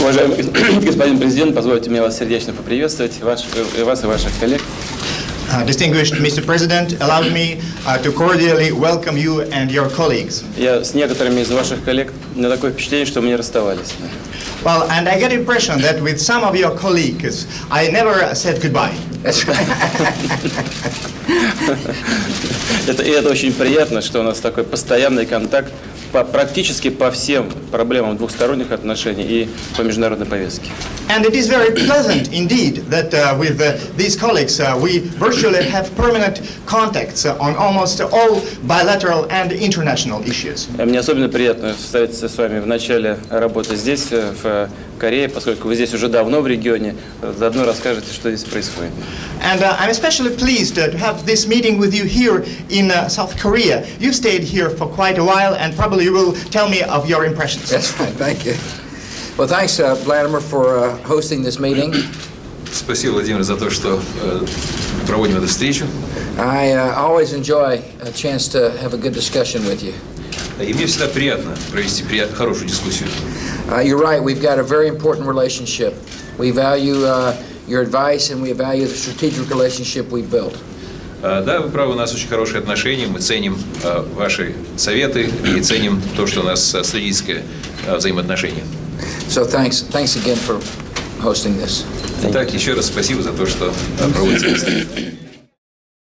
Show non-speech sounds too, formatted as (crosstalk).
Уважаемый (coughs) господин президент, позвольте мне вас сердечно поприветствовать, ваш, вас и ваших коллег. Uh, distinguished Mr. President, allow me uh, to cordially welcome you and your colleagues. Я с некоторыми из ваших коллег на такое впечатление, что мы не расставались. Well, and I get impression that with some of your colleagues, I never said goodbye. (laughs) Это, и это очень приятно, что у нас такой постоянный контакт по, практически по всем проблемам двухсторонних отношений и по международной повестке. And it is very pleasant indeed that uh, with uh, these colleagues uh, we virtually have permanent contacts uh, on almost all bilateral and international issues. Э, Мне особенно приятно встретиться с вами в начале работы здесь, э, в Корее, поскольку вы здесь уже давно в регионе. Э, Заодно расскажете, что здесь происходит. And uh, I'm especially pleased uh, to have this meeting with you here in uh, South Korea. You've stayed here for quite a while and probably you will tell me of your impressions. That's right, thank you. Well, thanks, uh, Vladimir, for uh, hosting this meeting. Спасибо, Владимир, за то, что э, проводим эту встречу. I uh, always enjoy a chance to have a good discussion with you. И мне всегда приятно провести прият- хорошую дискуссию. Uh, you're right, we've got a very important relationship. We value uh, your advice and we value the strategic relationship we built. Э, Да, вы правы, у нас очень хорошие отношения, мы ценим э, ваши советы и ценим то, что у нас э, стратегическое э, взаимоотношение. So thanks, thanks again for hosting this. Итак, еще раз спасибо за то, что проводите.